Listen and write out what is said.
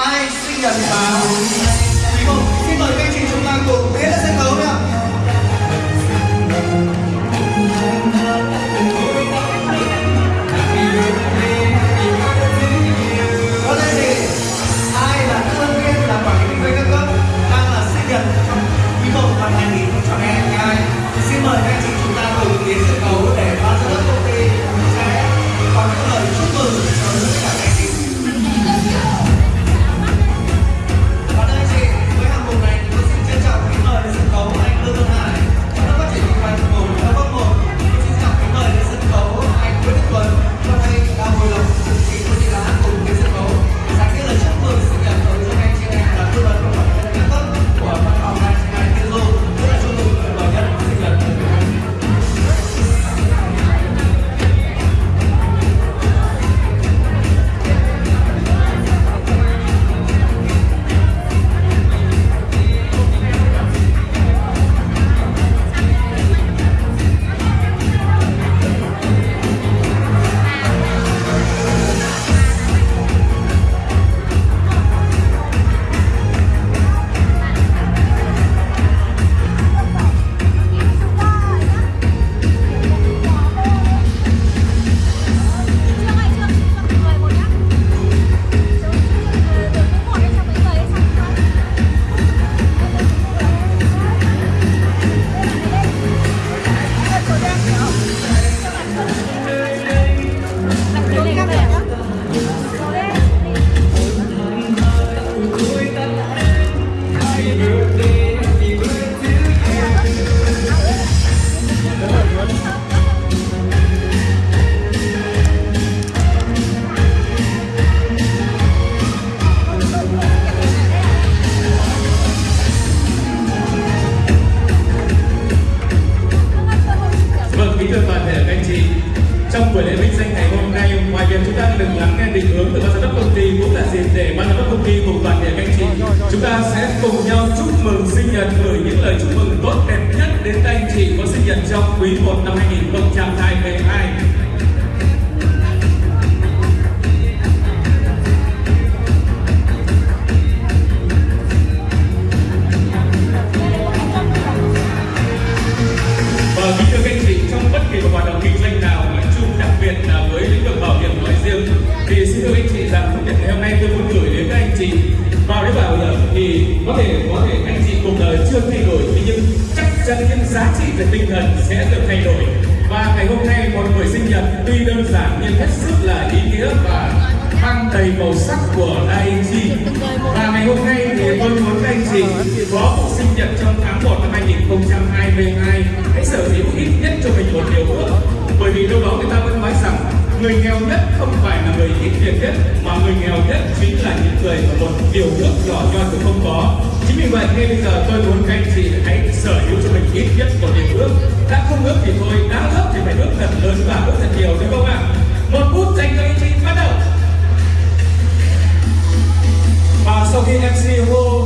ai sinh nhật vào nếu chúng ta được lắng nghe định hướng từ ban giám đốc công ty Cũng là dịp để ban giám đốc công ty cùng toàn thể các anh chị. Chúng ta sẽ cùng nhau chúc mừng sinh nhật Gửi những lời chúc mừng tốt đẹp nhất đến các anh chị Có sinh nhật trong quý 1 năm 2022 xin thưa anh chị rằng phút ngày hôm nay tôi muốn gửi đến các anh chị vào đến bảo hiểm thì có thể có thể anh chị cuộc đời chưa thay đổi, thế nhưng chắc chắn những giá trị về tinh thần sẽ được thay đổi. Và ngày hôm nay một buổi sinh nhật tuy đơn giản nhưng hết sức là ý nghĩa và mang đầy màu sắc của ING. Và ngày hôm nay thì tôi muốn các anh chị có một người nghèo nhất không phải là người ít tiền nhất, mà người nghèo nhất chính là những người mà một điều ước nhỏ nhoi cũng không có. Chính vì vậy ngay bây giờ tôi muốn các anh chị hãy sở hữu cho mình ít nhất một điều ước. Đã không ước thì thôi, đã ước thì phải ước thật lớn và ước thật nhiều, đúng không ạ? Một phút dành cho anh chị, bắt đầu. Và sau khi MC hô